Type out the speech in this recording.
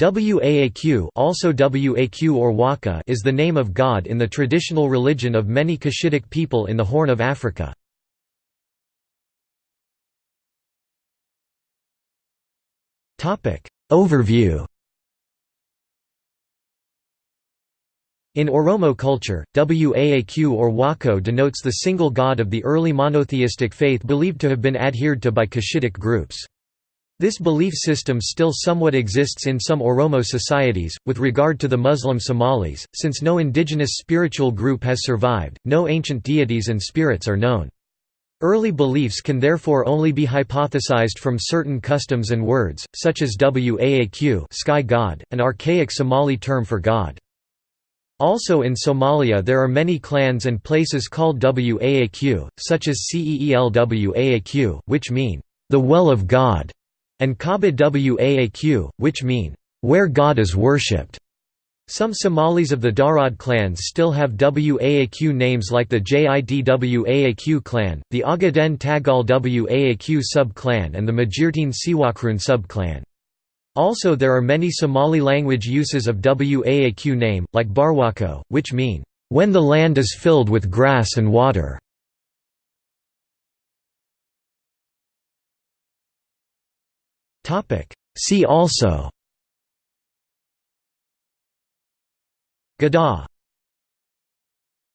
Waaq also Waq or Waka is the name of God in the traditional religion of many Cushitic people in the Horn of Africa. Overview In Oromo culture, Waaq or Wako denotes the single god of the early monotheistic faith believed to have been adhered to by Cushitic groups. This belief system still somewhat exists in some Oromo societies. With regard to the Muslim Somalis, since no indigenous spiritual group has survived, no ancient deities and spirits are known. Early beliefs can therefore only be hypothesized from certain customs and words, such as Waaq sky god, an archaic Somali term for god. Also in Somalia there are many clans and places called Waaq, such as Ceelwaaq, which mean, the well of God and Kaaba Waaq, which mean, where God is worshipped. Some Somalis of the Darod clans still have Waaq names like the Jidwaaq clan, the Ogaden Tagal Waaq sub-clan and the Majirteen Siwakrun sub-clan. Also there are many Somali language uses of Waaq name, like Barwako, which mean, when the land is filled with grass and water. See also. Gadaa